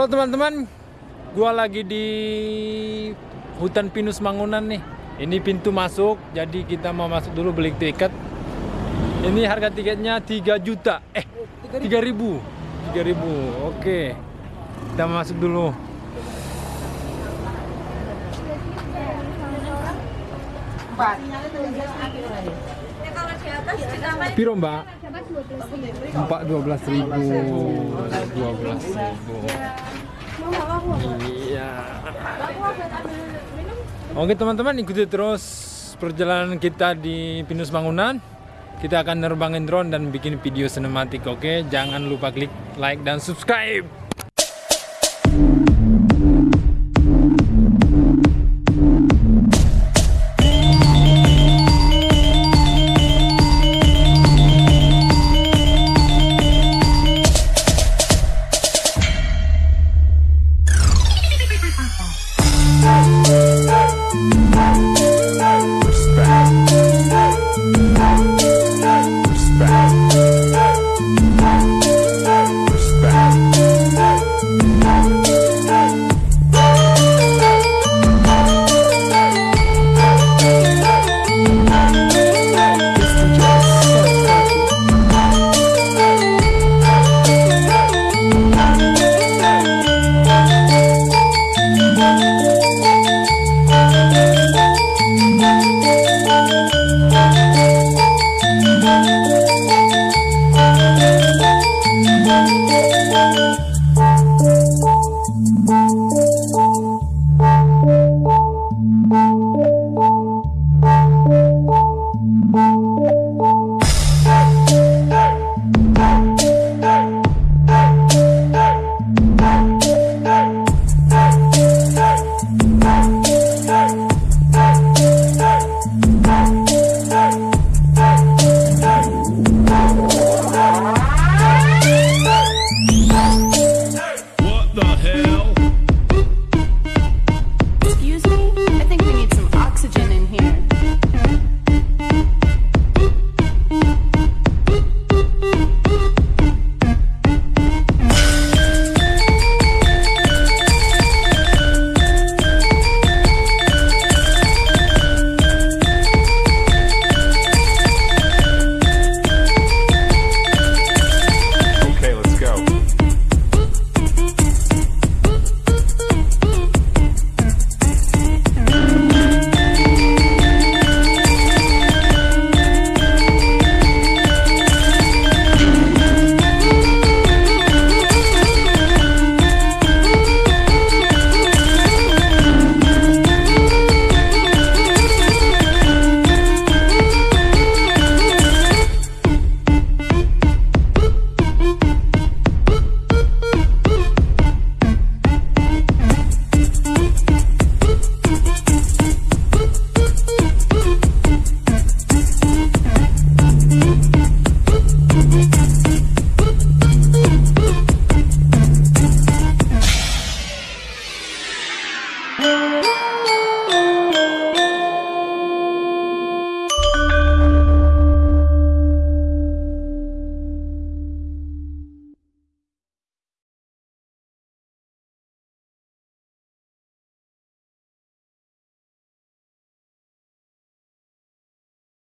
Halo teman-teman, gua lagi di hutan pinus Mangunan nih. Ini pintu masuk, jadi kita mau masuk dulu beli tiket. Ini harga tiketnya 3 juta, eh 3 ribu, 3 ribu. Oke, kita masuk dulu. Piro mbak? Empat dua belas ribu, dua belas ribu. Iya. Oke teman-teman ikuti terus perjalanan kita di Pinus Bangunan. Kita akan nerbangin drone dan bikin video sinematik. Oke, jangan lupa klik like dan subscribe. à.